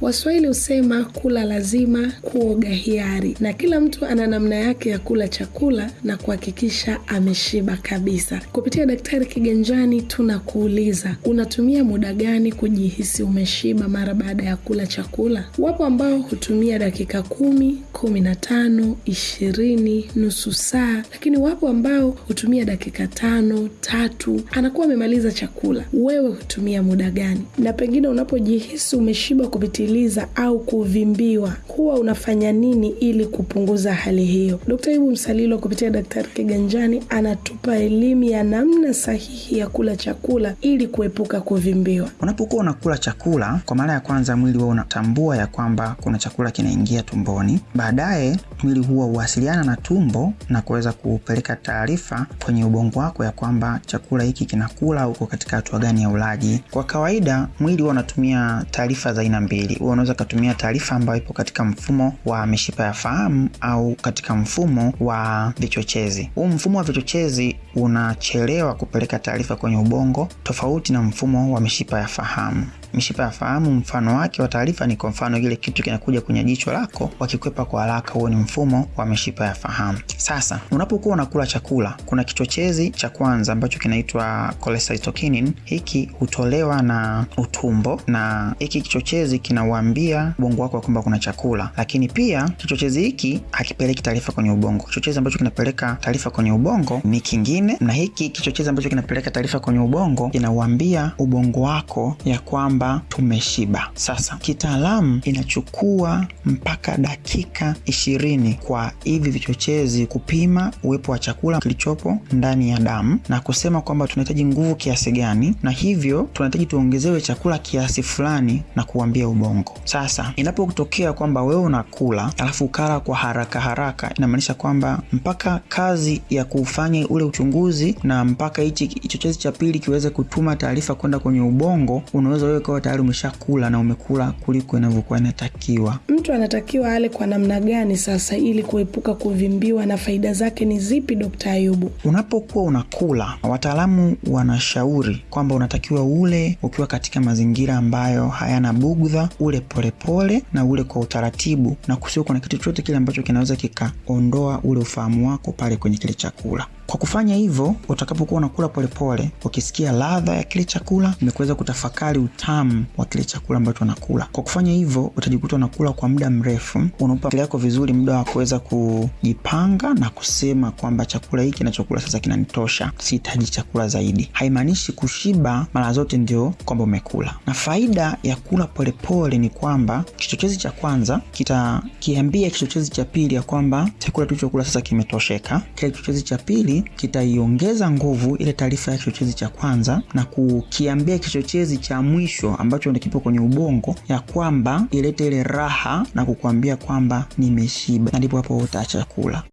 Waswahili husema kula lazima, kuoga hiari, na kila mtu ana namna yake ya kula chakula na kuhakikisha ameshiba kabisa. Kupitia Daktari Kiganjani tunakuuliza, unatumia muda gani kujihisi umeshiba mara baada ya kula chakula? Wapo ambao hutumia dakika kumi, kumi na tano, ishirini, nusu saa, lakini wapo ambao hutumia dakika tano, tatu, anakuwa amemaliza chakula. Wewe hutumia muda gani? Na pengine unapojihisi umeshiba kupitiliza au kuvimbiwa, huwa unafanya nini ili kupunguza hali hiyo? Dkt. Ibu Msalilo kupitia Daktari Kiganjani anatupa elimu ya namna sahihi ya kula chakula ili kuepuka kuvimbiwa. Unapokuwa unakula chakula kwa mara ya kwanza, mwili huwa unatambua ya kwamba kuna chakula kinaingia tumboni. Baadaye mwili huwa huwasiliana na tumbo na kuweza kupeleka taarifa kwenye ubongo wako ya kwamba chakula hiki kinakula, uko katika hatua gani ya ulaji. Kwa kawaida mwili huwa unatumia taarifa za aina mbili. Huwa unaweza ukatumia taarifa ambayo ipo katika mfumo wa mishipa ya fahamu au katika mfumo wa vichochezi. Huu mfumo wa vichochezi unachelewa kupeleka taarifa kwenye ubongo, tofauti na mfumo wa mishipa ya fahamu. Mishipa ya fahamu mfano wake wa taarifa ni kwa mfano ile kitu kinakuja kwenye jicho lako, wakikwepa kwa haraka, huo ni mfumo wa mishipa ya fahamu. Sasa unapokuwa unakula chakula, kuna kichochezi cha kwanza ambacho kinaitwa cholecystokinin. Hiki hutolewa na utumbo, na hiki kichochezi kinauambia ubongo wako kwamba kuna chakula, lakini pia kichochezi hiki hakipeleki taarifa kwenye ubongo. Kichochezi ambacho kinapeleka taarifa kwenye ubongo ni kingine, na hiki kichochezi ambacho kinapeleka taarifa kwenye ubongo kinauambia ubongo wako ya kwamba tumeshiba. Sasa kitaalamu inachukua mpaka dakika ishirini kwa hivi vichochezi kupima uwepo wa chakula kilichopo ndani ya damu na kusema kwamba tunahitaji nguvu kiasi gani, na hivyo tunahitaji tuongezewe chakula kiasi fulani na kuambia ubongo. Sasa inapotokea kwamba wewe unakula alafu ukala kwa haraka haraka, inamaanisha kwamba mpaka kazi ya kufanya ule uchunguzi na mpaka hichi kichochezi cha pili kiweze kutuma taarifa kwenda kwenye ubongo, unaweza wewe ukawa tayari umeshakula na umekula kuliko inavyokuwa inatakiwa. Mtu anatakiwa ale kwa namna gani sasa ili kuepuka kuvimbiwa na faida zake ni zipi, Dkt. Ayubu? Unapokuwa unakula, wataalamu wanashauri kwamba unatakiwa ule ukiwa katika mazingira ambayo hayana bugdha, ule polepole pole, na ule kwa utaratibu, na kusio kuna kitu chochote kile ambacho kinaweza kikaondoa ule ufahamu wako pale kwenye kile chakula. Kwa kufanya hivyo, utakapokuwa unakula polepole, ukisikia ladha ya kile chakula, imekuweza kutafakari utamu wa kile chakula ambacho unakula. Kwa kufanya hivyo, utajikuta unakula kwa muda mrefu, unaupa akili yako vizuri muda wa kuweza kujipanga na kusema kwamba chakula hiki nachokula sasa kinanitosha, sihitaji chakula zaidi. Haimaanishi kushiba mara zote ndio kwamba umekula, na faida ya kula polepole ni kwamba kichochezi cha kwanza kitakiambia kichochezi cha pili ya kwamba chakula tulichokula sasa kimetosheka. Kile kichochezi cha pili kitaiongeza nguvu ile taarifa ya kichochezi cha kwanza na kukiambia kichochezi cha mwisho ambacho nikipo kipo kwenye ubongo ya kwamba ilete ile raha na kukwambia kwamba nimeshiba, na ndipo hapo utaacha kula.